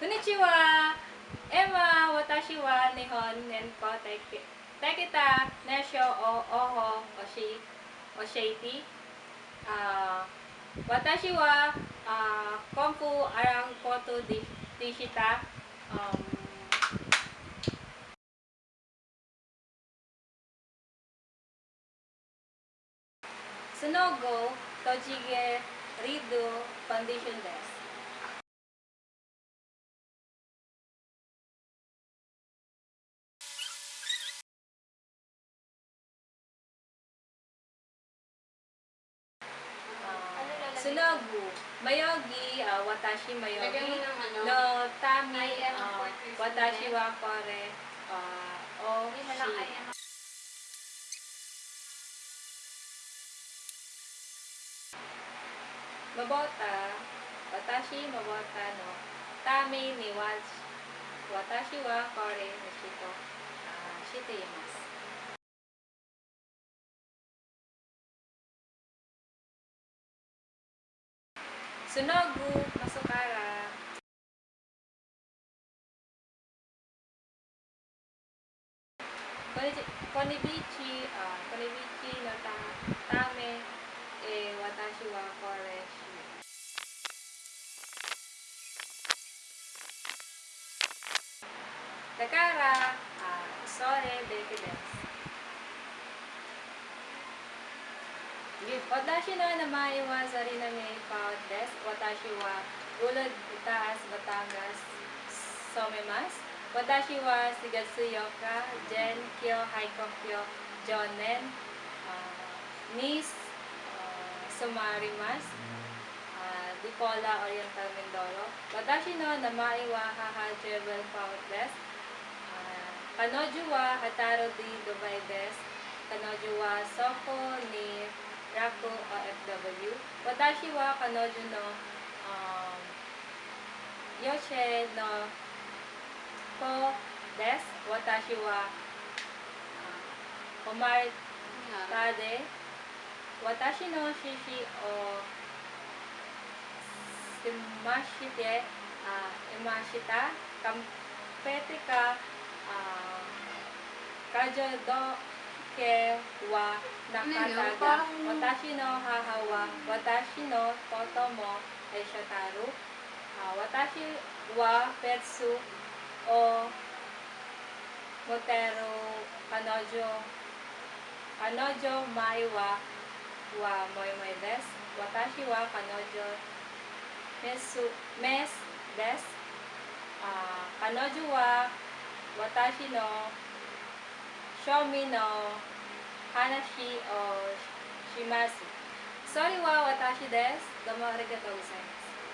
Konnichiwa! Emma, watashi wa nihon teki, tekita nesho o oho oshi, osheiti. Ah, watashi wa ah, konfu arang koto di, dishita. Um, Sunogo, tojige, rido, condition desu. Sunogu, mayogi, ah, watashi mayogi, ano? no tami, ah, Christmas. watashi wa kore, ah, o Hindi na lang ay shi. ano. Mabota, watashi mabota no, tami ni wa, watashi wa kore no shito, ah, shiteimasu. Sunogu, masukara. Konibichi, ah, konibichi no ta, tame, eh, watashi wa kore shi. Dakara, ah, sore desu Watashi no namae wa sariname paot desu. Watashi wa ulod itaas Batangas somemasu. Watashi wa Shigatsuyoka Jen Kyo Haikokyo Jonen ah, Miss ah, Sumarimasu ah, Dipola Oriental Mindoro. Watashi no namae wa haha Jebel paot desu. Ah, Kanoju wa Hataro di Dubai desu. Kanoju wa Soko ni Raku OFW. Watashi wa Kanoju no um, Yoshe no Ko desu. Watashi wa uh, Omar Tade. Watashi no shishi o Simashite uh, Imashita Kampetika uh, Kajo do ke wa Watashi no haha wa Watashi no totomo ay shotaru Ah, Watashi wa petsu o Motero kanojo kanojo mai wa wa moi moi desu. Watashi wa kanojo mesu mes desu. Ah, kanojo wa watashi no shomi no hanashi o shimasu. Sorry wa watashi desu. Domo arigatou gozaimasu.